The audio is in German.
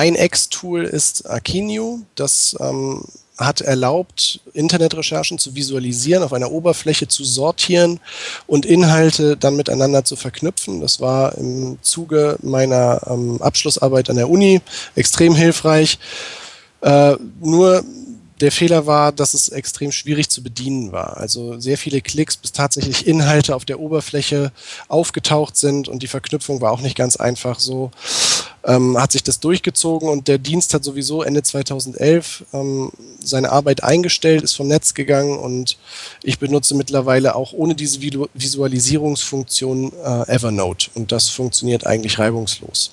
ein Ex-Tool ist Akinio. Das ähm, hat erlaubt, Internetrecherchen zu visualisieren, auf einer Oberfläche zu sortieren und Inhalte dann miteinander zu verknüpfen. Das war im Zuge meiner ähm, Abschlussarbeit an der Uni extrem hilfreich. Äh, nur der Fehler war, dass es extrem schwierig zu bedienen war. Also sehr viele Klicks, bis tatsächlich Inhalte auf der Oberfläche aufgetaucht sind und die Verknüpfung war auch nicht ganz einfach. So ähm, hat sich das durchgezogen und der Dienst hat sowieso Ende 2011 ähm, seine Arbeit eingestellt, ist vom Netz gegangen und ich benutze mittlerweile auch ohne diese Visualisierungsfunktion äh, Evernote und das funktioniert eigentlich reibungslos.